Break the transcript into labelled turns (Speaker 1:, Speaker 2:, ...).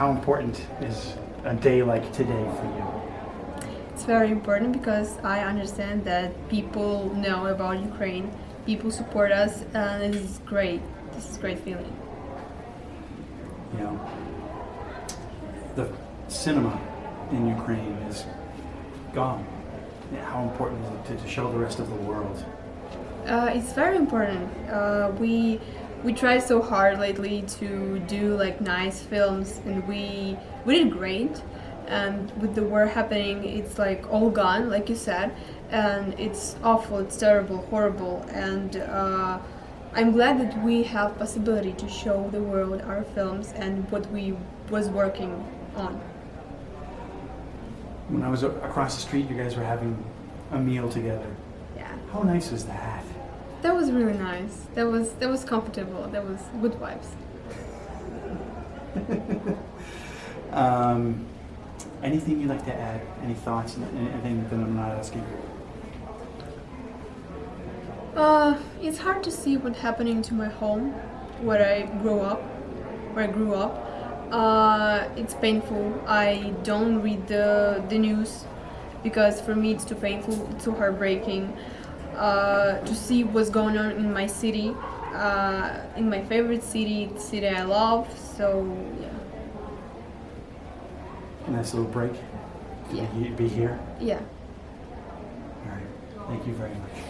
Speaker 1: how important is a day like today for you?
Speaker 2: It's very important because I understand that people know about Ukraine, people support us, and this is great. This is great feeling.
Speaker 1: You know, the cinema in Ukraine is gone. How important is it to, to show the rest of the world?
Speaker 2: Uh, it's very important. Uh, we we tried so hard lately to do like nice films, and we we did great. And with the war happening, it's like all gone, like you said, and it's awful. It's terrible, horrible, and. Uh, I'm glad that we have possibility to show the world our films and what we was working on.
Speaker 1: When I was across the street, you guys were having a meal together.
Speaker 2: Yeah,
Speaker 1: How nice was that?
Speaker 2: That was really nice. That was that was comfortable. That was good vibes.
Speaker 1: Um, anything you'd like to add? Any thoughts? Anything that I'm not asking?
Speaker 2: Uh, it's hard to see what's happening to my home, where I grew up, where I grew up. Uh, it's painful. I don't read the the news because for me it's too painful, too heartbreaking. Uh, to see what's going on in my city, uh, in my favorite city, the city I love. So yeah,
Speaker 1: nice little break.
Speaker 2: Yeah.
Speaker 1: Be, be here.
Speaker 2: yeah.
Speaker 1: All right. Thank you very much.